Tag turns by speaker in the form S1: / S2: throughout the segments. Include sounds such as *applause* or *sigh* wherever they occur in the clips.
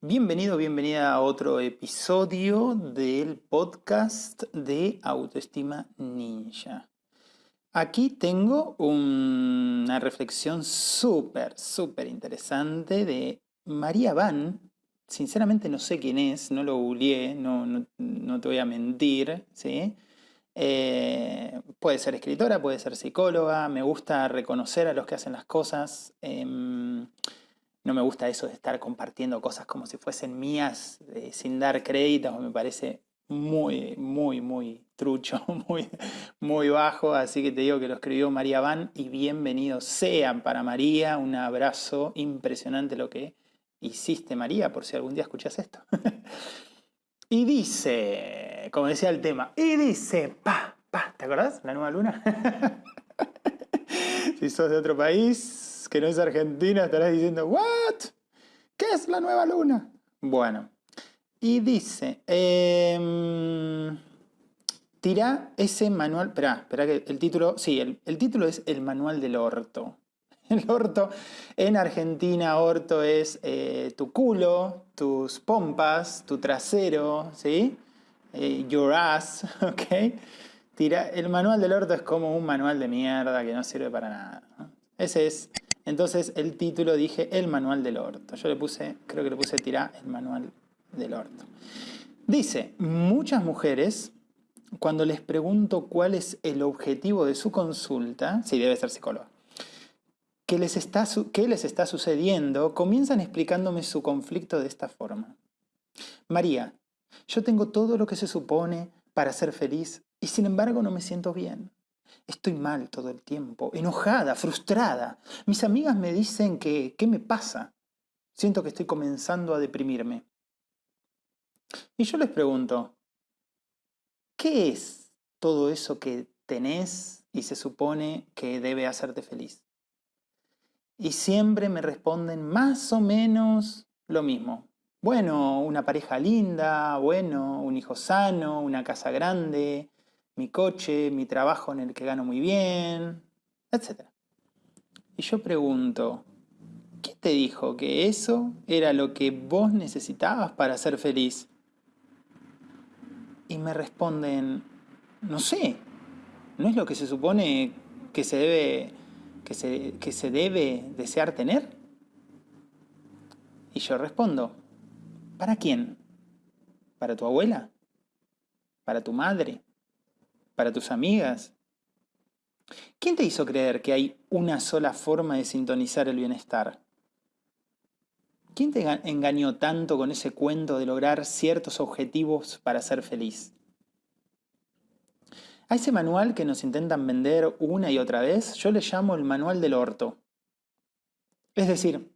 S1: Bienvenido, bienvenida a otro episodio del podcast de Autoestima Ninja. Aquí tengo una reflexión súper, súper interesante de María Van. Sinceramente no sé quién es, no lo googleé, no, no, te voy a mentir, ¿sí? Eh, puede ser escritora, puede ser psicóloga, me gusta reconocer a los que hacen las cosas. Em, no me gusta eso de estar compartiendo cosas como si fuesen mías eh, sin dar créditos, me parece muy, muy, muy trucho, *laughs* muy, muy bajo, así que te digo que lo escribió María Van y bienvenidos sean para María, un abrazo impresionante lo que hiciste María, por si algún día escuchas esto. *laughs* y dice, como decía el tema, y dice, pa, pa, ¿te acordás? La nueva luna. *laughs* si sos de otro país, que no es Argentina, estarás diciendo, ¿what? ¿Qué es la nueva luna? Bueno, y dice, eh, tira ese manual, espera, espera que el título, sí, el, título es El manual del orto. *laughs* El orto, en Argentina orto es eh, tu culo, tus pompas, tu trasero, ¿sí? Eh, your ass, *laughs* ¿ok? Tira, el manual del orto es como un manual de mierda que no sirve para nada. Ese es entonces el título dije El manual del orto. Yo le puse, creo que le puse tirar el manual del orto. Dice, muchas mujeres, cuando les pregunto cuál es el objetivo de su consulta, sí, debe ser psicóloga, ¿qué les está, qué les está sucediendo? Comienzan explicándome su conflicto de esta forma. María, yo tengo todo lo que se supone para ser feliz y sin embargo no me siento bien. Estoy mal todo el tiempo, enojada, frustrada. Mis amigas me dicen que, ¿qué me pasa? Siento que estoy comenzando a deprimirme. Y yo les pregunto, ¿qué es todo eso que tenés y se supone que debe hacerte feliz? Y siempre me responden más o menos lo mismo. Bueno, una pareja linda, bueno, un hijo sano, una casa grande, mi coche, mi trabajo en el que gano muy bien, etc. Y yo pregunto, ¿qué te dijo que eso era lo que vos necesitabas para ser feliz? Y me responden, no sé, ¿no es lo que se supone que se debe, que se, que se debe desear tener? Y yo respondo, ¿para quién? ¿Para tu abuela? ¿Para tu madre? Para tus amigas. ¿Quién te hizo creer que hay una sola forma de sintonizar el bienestar? ¿Quién te engañó tanto con ese cuento de lograr ciertos objetivos para ser feliz? A ese manual que nos intentan vender una y otra vez, yo le llamo el manual del orto. Es decir,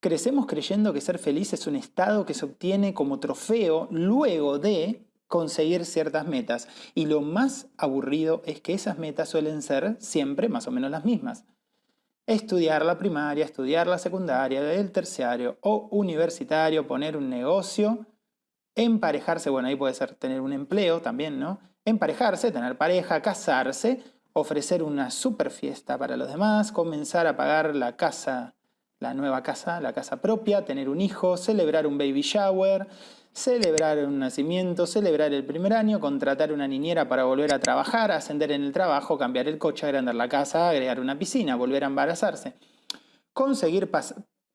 S1: crecemos creyendo que ser feliz es un estado que se obtiene como trofeo luego de conseguir ciertas metas. Y lo más aburrido es que esas metas suelen ser siempre más o menos las mismas. Estudiar la primaria, estudiar la secundaria, el terciario o universitario, poner un negocio, emparejarse, bueno, ahí puede ser tener un empleo también, ¿no? Emparejarse, tener pareja, casarse, ofrecer una super fiesta para los demás, comenzar a pagar la casa, la nueva casa, la casa propia, tener un hijo, celebrar un baby shower, celebrar un nacimiento, celebrar el primer año, contratar una niñera para volver a trabajar, ascender en el trabajo, cambiar el coche, agrandar la casa, agregar una piscina, volver a embarazarse. Conseguir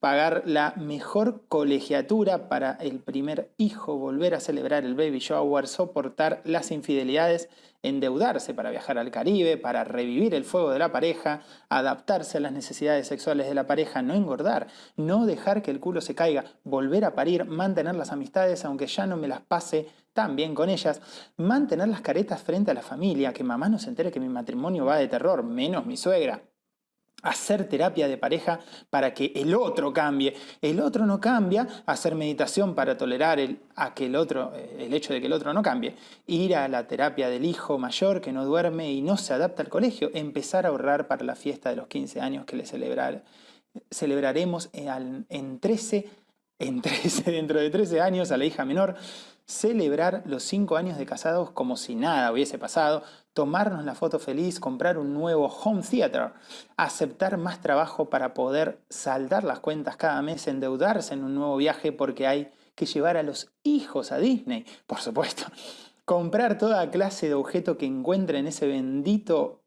S1: pagar la mejor colegiatura para el primer hijo, volver a celebrar el baby shower, soportar las infidelidades, endeudarse para viajar al Caribe, para revivir el fuego de la pareja, adaptarse a las necesidades sexuales de la pareja, no engordar, no dejar que el culo se caiga, volver a parir, mantener las amistades aunque ya no me las pase tan bien con ellas, mantener las caretas frente a la familia, que mamá no se entere que mi matrimonio va de terror, menos mi suegra, hacer terapia de pareja para que el otro cambie. El otro no cambia, hacer meditación para tolerar el, a que el, otro, eh, el hecho de que el otro no cambie. Ir a la terapia del hijo mayor que no duerme y no se adapta al colegio. Empezar a ahorrar para la fiesta de los 15 años que le celebrar, celebraremos en 13 en *laughs* 13, dentro de 13 años a la hija menor, celebrar los 5 años de casados como si nada hubiese pasado, tomarnos la foto feliz, comprar un nuevo home theater, aceptar más trabajo para poder saldar las cuentas cada mes, endeudarse en un nuevo viaje porque hay que llevar a los hijos a Disney, por supuesto, *laughs* comprar toda clase de objeto que encuentre en ese bendito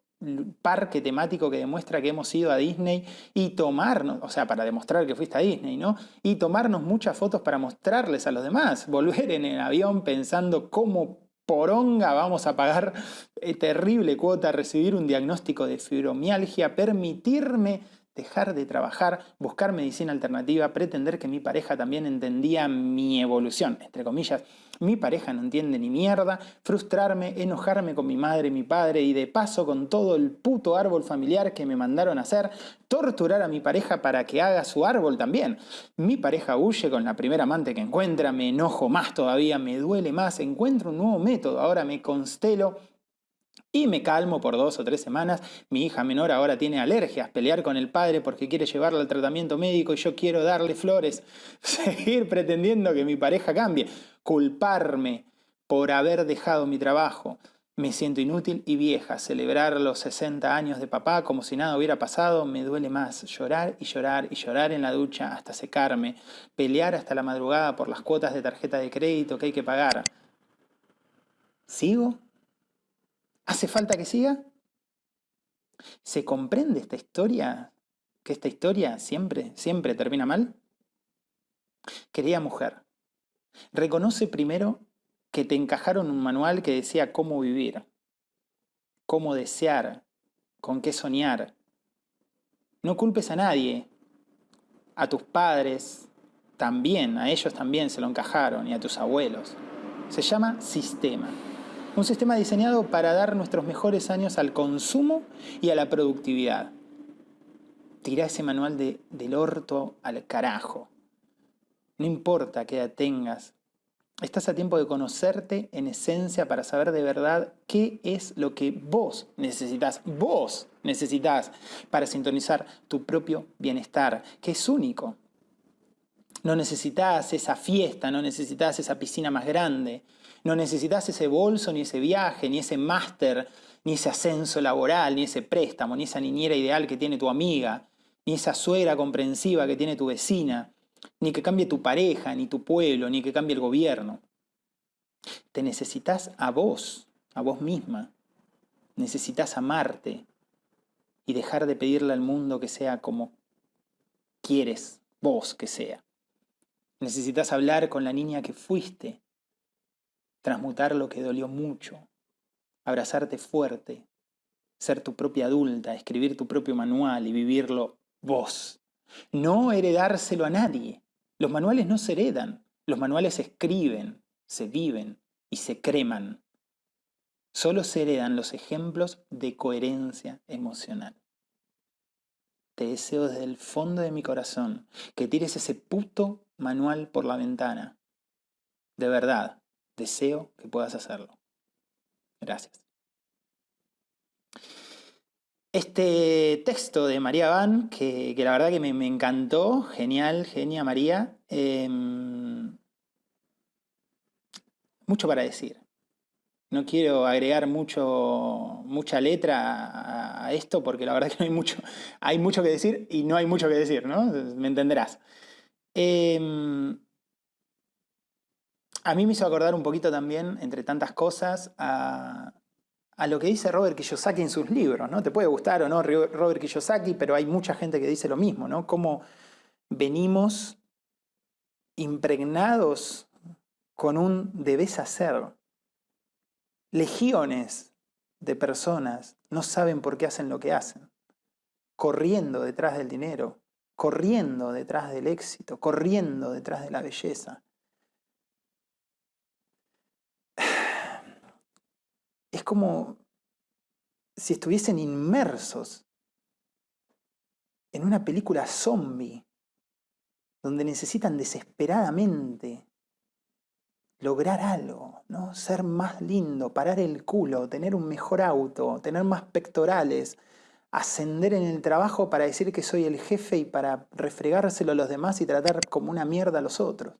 S1: parque temático que demuestra que hemos ido a Disney y tomarnos, o sea, para demostrar que fuiste a Disney, ¿no? Y tomarnos muchas fotos para mostrarles a los demás, *laughs* volver en el avión pensando cómo poronga vamos a pagar eh, terrible cuota, recibir un diagnóstico de fibromialgia, permitirme dejar de trabajar, buscar medicina alternativa, pretender que mi pareja también entendía mi evolución, entre comillas. Mi pareja no entiende ni mierda, frustrarme, enojarme con mi madre mi padre y de paso con todo el puto árbol familiar que me mandaron hacer, torturar a mi pareja para que haga su árbol también. Mi pareja huye con la primera amante que encuentra, me enojo más todavía, me duele más, encuentro un nuevo método, ahora me constelo y me calmo por dos o tres semanas. Mi hija menor ahora tiene alergias, pelear con el padre porque quiere llevarla al tratamiento médico y yo quiero darle flores, *laughs* seguir pretendiendo que mi pareja cambie, culparme por haber dejado mi trabajo. Me siento inútil y vieja. Celebrar los 60 años de papá como si nada hubiera pasado me duele más. Llorar y llorar y llorar en la ducha hasta secarme. Pelear hasta la madrugada por las cuotas de tarjeta de crédito que hay que pagar. ¿Sigo? ¿Hace falta que siga? ¿Se comprende esta historia? ¿Que esta historia siempre, siempre termina mal? Querida mujer, reconoce primero que te encajaron un manual que decía cómo vivir, cómo desear, con qué soñar. No culpes a nadie, a tus padres también, a ellos también se lo encajaron y a tus abuelos. Se llama sistema. Un sistema diseñado para dar nuestros mejores años al consumo y a la productividad. Tira ese manual de, del orto al carajo. No importa qué edad tengas, estás a tiempo de conocerte en esencia para saber de verdad qué es lo que vos necesitas, vos necesitas para sintonizar tu propio bienestar, que es único. No necesitas esa fiesta, no necesitas esa piscina más grande, no necesitas ese bolso, ni ese viaje, ni ese máster, ni ese ascenso laboral, ni ese préstamo, ni esa niñera ideal que tiene tu amiga, ni esa suegra comprensiva que tiene tu vecina, ni que cambie tu pareja, ni tu pueblo, ni que cambie el gobierno. Te necesitas a vos, a vos misma. Necesitas amarte y dejar de pedirle al mundo que sea como quieres vos que sea. Necesitas hablar con la niña que fuiste transmutar lo que dolió mucho, abrazarte fuerte, ser tu propia adulta, escribir tu propio manual y vivirlo vos. No heredárselo a nadie. Los manuales no se heredan, los manuales se escriben, se viven y se creman. Solo se heredan los ejemplos de coherencia emocional. Te deseo desde el fondo de mi corazón que tires ese puto manual por la ventana. De verdad, Deseo que puedas hacerlo. Gracias. Este texto de María Van, que, la verdad que me, encantó, genial, genia María. Em, mucho para decir. No quiero agregar mucho, mucha letra a, esto porque la verdad que no hay mucho, hay mucho que decir y no hay mucho que decir, ¿no? Me entenderás. Em, a mí me hizo acordar un poquito también, entre tantas cosas, a, lo que dice Robert Kiyosaki en sus libros, ¿no? Te puede gustar o no Robert Kiyosaki, pero hay mucha gente que dice lo mismo, ¿no? Cómo venimos impregnados con un debes hacer. Legiones de personas no saben por qué hacen lo que hacen, corriendo detrás del dinero, corriendo detrás del éxito, corriendo detrás de la belleza. es como si estuviesen inmersos en una película zombie, donde necesitan desesperadamente lograr algo, ¿no? Ser más lindo, parar el culo, tener un mejor auto, tener más pectorales, ascender en el trabajo para decir que soy el jefe y para refregárselo a los demás y tratar como una mierda a los otros.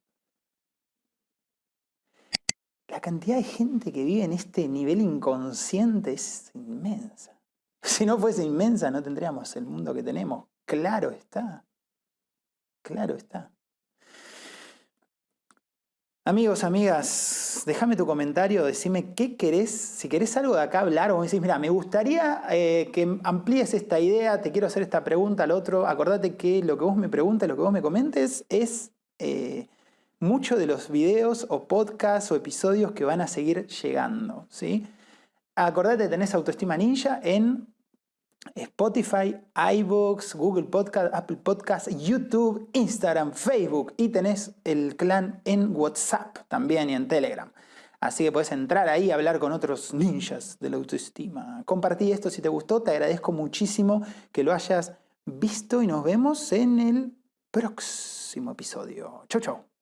S1: La cantidad de gente que vive en este nivel inconsciente es inmensa. *laughs* Si no fuese inmensa no tendríamos el mundo que tenemos. Claro está. Claro está. Amigos, amigas, déjame tu comentario, decime qué querés, si querés algo de acá hablar o me decís, mira, me gustaría eh, que amplíes esta idea, te quiero hacer esta pregunta al otro, acordate que lo que vos me preguntes, lo que vos me comentes es eh, mucho de los videos o podcasts o episodios que van a seguir llegando, ¿sí? Acordate, tenés Autoestima Ninja en Spotify, iBooks, Google Podcast, Apple Podcast, YouTube, Instagram, Facebook y tenés el clan en WhatsApp también y en Telegram. Así que puedes entrar ahí y hablar con otros ninjas de la autoestima. Compartí esto si te gustó, te agradezco muchísimo que lo hayas visto y nos vemos en el próximo episodio. Chau, chau.